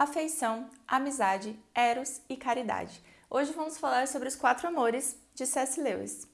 afeição, amizade, eros e caridade. Hoje vamos falar sobre os quatro amores de C.S. Lewis.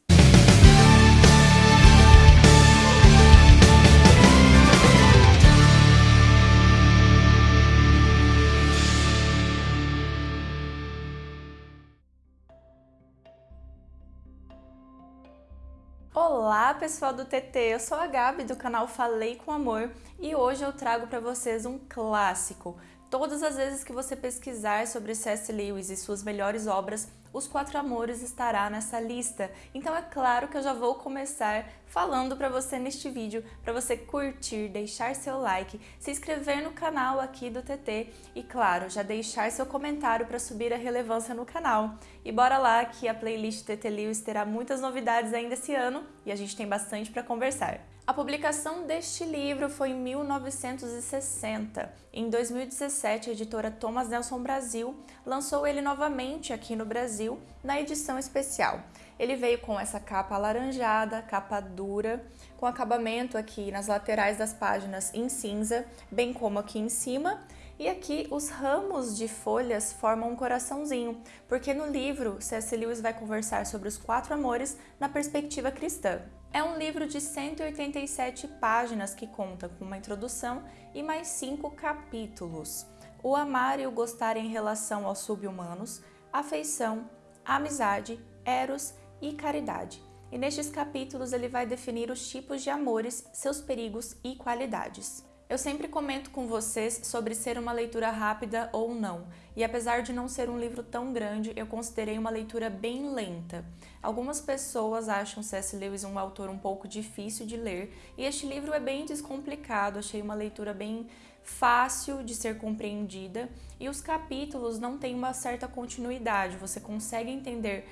Olá pessoal do TT, eu sou a Gabi do canal Falei com Amor e hoje eu trago para vocês um clássico. Todas as vezes que você pesquisar sobre C.S. Lewis e suas melhores obras, Os Quatro Amores estará nessa lista. Então é claro que eu já vou começar falando para você neste vídeo, para você curtir, deixar seu like, se inscrever no canal aqui do TT e claro, já deixar seu comentário para subir a relevância no canal. E bora lá que a playlist TT Lewis terá muitas novidades ainda esse ano e a gente tem bastante para conversar. A publicação deste livro foi em 1960. Em 2017, a editora Thomas Nelson Brasil lançou ele novamente aqui no Brasil, na edição especial. Ele veio com essa capa alaranjada, capa dura, com acabamento aqui nas laterais das páginas em cinza, bem como aqui em cima, e aqui os ramos de folhas formam um coraçãozinho, porque no livro C.S. Lewis vai conversar sobre os quatro amores na perspectiva cristã. É um livro de 187 páginas que conta com uma introdução e mais cinco capítulos. O amar e o gostar em relação aos subhumanos, afeição, amizade, eros e caridade. E nestes capítulos ele vai definir os tipos de amores, seus perigos e qualidades. Eu sempre comento com vocês sobre ser uma leitura rápida ou não, e apesar de não ser um livro tão grande, eu considerei uma leitura bem lenta. Algumas pessoas acham C.S. Lewis um autor um pouco difícil de ler, e este livro é bem descomplicado, achei uma leitura bem fácil de ser compreendida, e os capítulos não têm uma certa continuidade, você consegue entender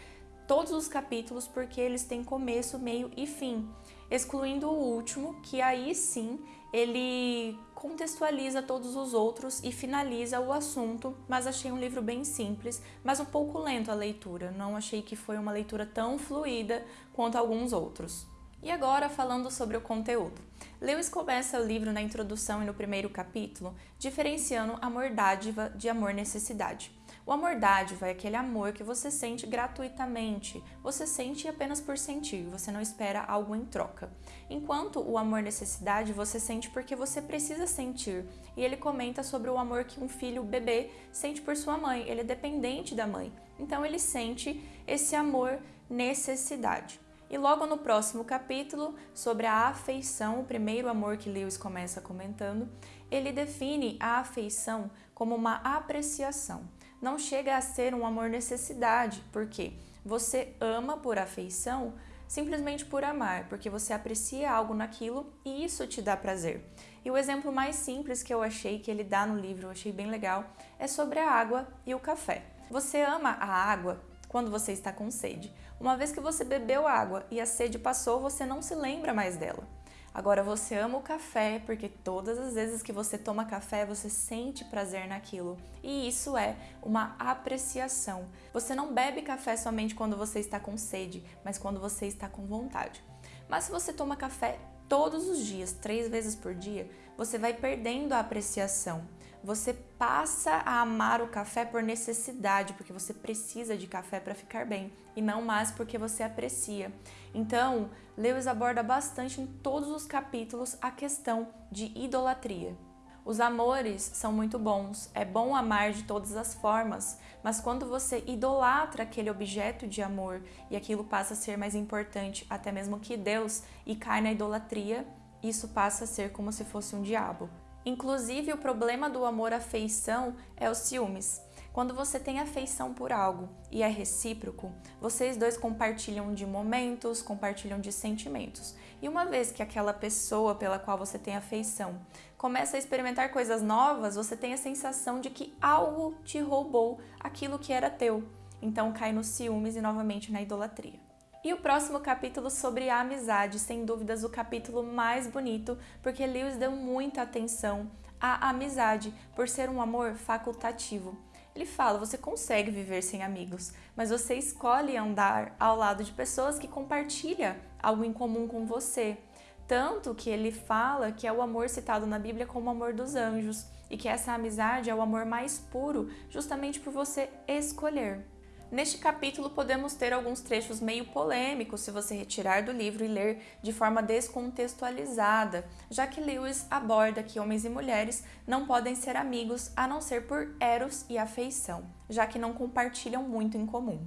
todos os capítulos porque eles têm começo, meio e fim, excluindo o último, que aí sim ele contextualiza todos os outros e finaliza o assunto, mas achei um livro bem simples, mas um pouco lento a leitura, não achei que foi uma leitura tão fluida quanto alguns outros. E agora falando sobre o conteúdo. Lewis começa o livro na introdução e no primeiro capítulo, diferenciando amor dádiva de amor necessidade. O amor dádiva é aquele amor que você sente gratuitamente, você sente apenas por sentir, você não espera algo em troca. Enquanto o amor necessidade você sente porque você precisa sentir. E ele comenta sobre o amor que um filho bebê sente por sua mãe, ele é dependente da mãe. Então ele sente esse amor necessidade. E logo no próximo capítulo, sobre a afeição, o primeiro amor que Lewis começa comentando, ele define a afeição como uma apreciação não chega a ser um amor necessidade, porque você ama por afeição simplesmente por amar, porque você aprecia algo naquilo e isso te dá prazer. E o exemplo mais simples que eu achei que ele dá no livro, eu achei bem legal, é sobre a água e o café. Você ama a água quando você está com sede. Uma vez que você bebeu água e a sede passou, você não se lembra mais dela. Agora você ama o café porque todas as vezes que você toma café você sente prazer naquilo e isso é uma apreciação. Você não bebe café somente quando você está com sede, mas quando você está com vontade. Mas se você toma café todos os dias, três vezes por dia, você vai perdendo a apreciação. Você passa a amar o café por necessidade, porque você precisa de café para ficar bem, e não mais porque você aprecia. Então, Lewis aborda bastante em todos os capítulos a questão de idolatria. Os amores são muito bons, é bom amar de todas as formas, mas quando você idolatra aquele objeto de amor e aquilo passa a ser mais importante até mesmo que Deus e cai na idolatria, isso passa a ser como se fosse um diabo. Inclusive, o problema do amor-afeição é os ciúmes. Quando você tem afeição por algo e é recíproco, vocês dois compartilham de momentos, compartilham de sentimentos. E uma vez que aquela pessoa pela qual você tem afeição começa a experimentar coisas novas, você tem a sensação de que algo te roubou aquilo que era teu. Então cai nos ciúmes e novamente na idolatria. E o próximo capítulo sobre a amizade, sem dúvidas o capítulo mais bonito, porque Lewis deu muita atenção à amizade, por ser um amor facultativo. Ele fala, você consegue viver sem amigos, mas você escolhe andar ao lado de pessoas que compartilham algo em comum com você. Tanto que ele fala que é o amor citado na Bíblia como o amor dos anjos e que essa amizade é o amor mais puro, justamente por você escolher. Neste capítulo podemos ter alguns trechos meio polêmicos se você retirar do livro e ler de forma descontextualizada, já que Lewis aborda que homens e mulheres não podem ser amigos a não ser por eros e afeição, já que não compartilham muito em comum.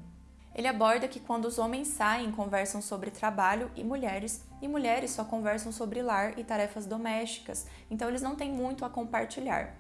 Ele aborda que quando os homens saem, conversam sobre trabalho e mulheres, e mulheres só conversam sobre lar e tarefas domésticas, então eles não têm muito a compartilhar.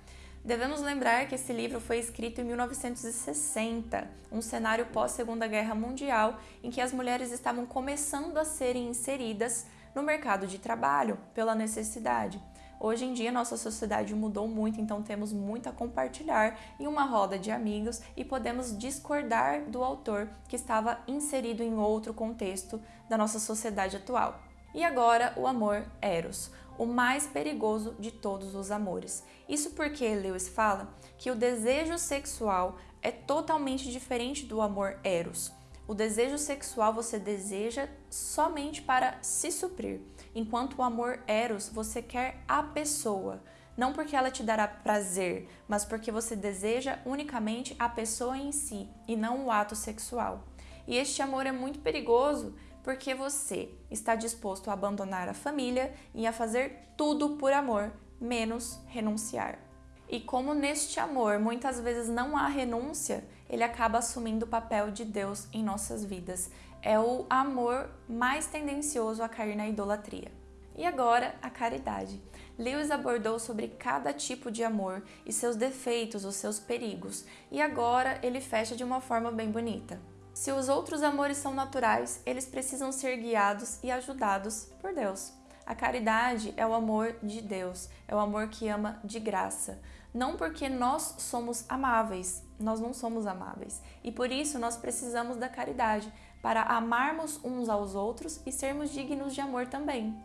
Devemos lembrar que esse livro foi escrito em 1960, um cenário pós-Segunda Guerra Mundial em que as mulheres estavam começando a serem inseridas no mercado de trabalho pela necessidade. Hoje em dia, nossa sociedade mudou muito, então temos muito a compartilhar em uma roda de amigos e podemos discordar do autor que estava inserido em outro contexto da nossa sociedade atual. E agora, o amor Eros, o mais perigoso de todos os amores. Isso porque Lewis fala que o desejo sexual é totalmente diferente do amor Eros. O desejo sexual você deseja somente para se suprir, enquanto o amor eros você quer a pessoa, não porque ela te dará prazer, mas porque você deseja unicamente a pessoa em si e não o ato sexual. E este amor é muito perigoso porque você está disposto a abandonar a família e a fazer tudo por amor, menos renunciar. E como neste amor muitas vezes não há renúncia, ele acaba assumindo o papel de Deus em nossas vidas. É o amor mais tendencioso a cair na idolatria. E agora, a caridade. Lewis abordou sobre cada tipo de amor e seus defeitos, os seus perigos, e agora ele fecha de uma forma bem bonita. Se os outros amores são naturais, eles precisam ser guiados e ajudados por Deus. A caridade é o amor de Deus, é o amor que ama de graça. Não porque nós somos amáveis, nós não somos amáveis. E por isso nós precisamos da caridade, para amarmos uns aos outros e sermos dignos de amor também.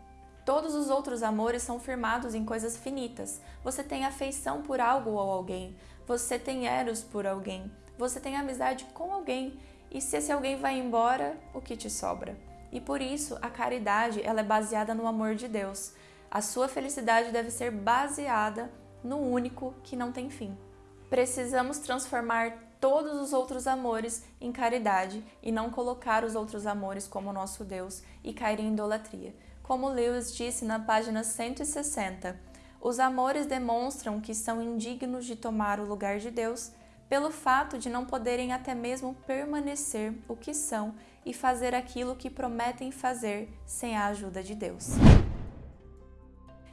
Todos os outros amores são firmados em coisas finitas. Você tem afeição por algo ou alguém, você tem eros por alguém, você tem amizade com alguém. E se esse alguém vai embora, o que te sobra? E por isso, a caridade ela é baseada no amor de Deus. A sua felicidade deve ser baseada no único que não tem fim. Precisamos transformar todos os outros amores em caridade e não colocar os outros amores como nosso Deus e cair em idolatria. Como Lewis disse na página 160, os amores demonstram que são indignos de tomar o lugar de Deus pelo fato de não poderem até mesmo permanecer o que são e fazer aquilo que prometem fazer sem a ajuda de Deus.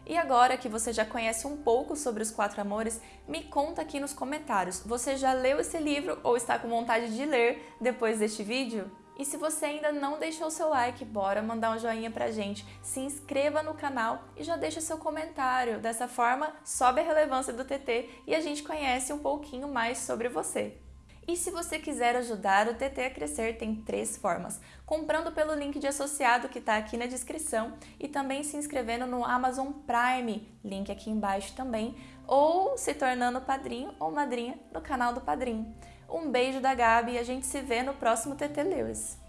E agora que você já conhece um pouco sobre os quatro amores, me conta aqui nos comentários, você já leu esse livro ou está com vontade de ler depois deste vídeo? E se você ainda não deixou seu like, bora mandar um joinha pra gente, se inscreva no canal e já deixa seu comentário. Dessa forma, sobe a relevância do TT e a gente conhece um pouquinho mais sobre você. E se você quiser ajudar o TT a crescer, tem três formas. Comprando pelo link de associado que está aqui na descrição e também se inscrevendo no Amazon Prime, link aqui embaixo também, ou se tornando padrinho ou madrinha no canal do Padrinho. Um beijo da Gabi e a gente se vê no próximo TT Lewis.